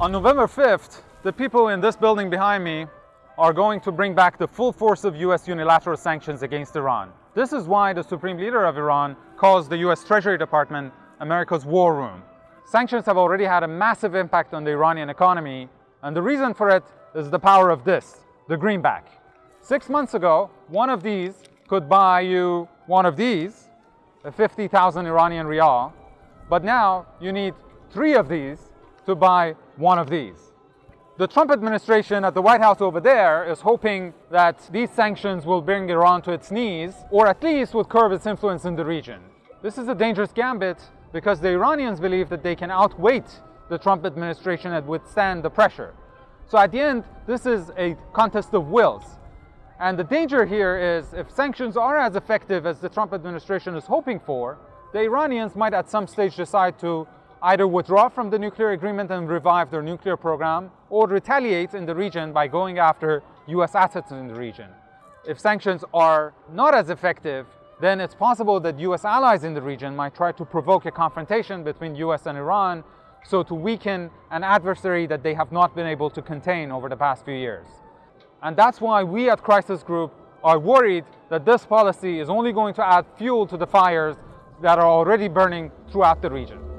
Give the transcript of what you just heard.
On November 5th, the people in this building behind me are going to bring back the full force of US unilateral sanctions against Iran. This is why the Supreme Leader of Iran calls the US Treasury Department America's war room. Sanctions have already had a massive impact on the Iranian economy, and the reason for it is the power of this, the greenback. Six months ago, one of these could buy you one of these, a 50,000 Iranian rial, but now you need three of these to buy one of these. The Trump administration at the White House over there is hoping that these sanctions will bring Iran to its knees, or at least would curb its influence in the region. This is a dangerous gambit because the Iranians believe that they can outweight the Trump administration and withstand the pressure. So at the end, this is a contest of wills. And the danger here is if sanctions are as effective as the Trump administration is hoping for, the Iranians might at some stage decide to either withdraw from the nuclear agreement and revive their nuclear program, or retaliate in the region by going after US assets in the region. If sanctions are not as effective, then it's possible that US allies in the region might try to provoke a confrontation between US and Iran so to weaken an adversary that they have not been able to contain over the past few years. And that's why we at Crisis Group are worried that this policy is only going to add fuel to the fires that are already burning throughout the region.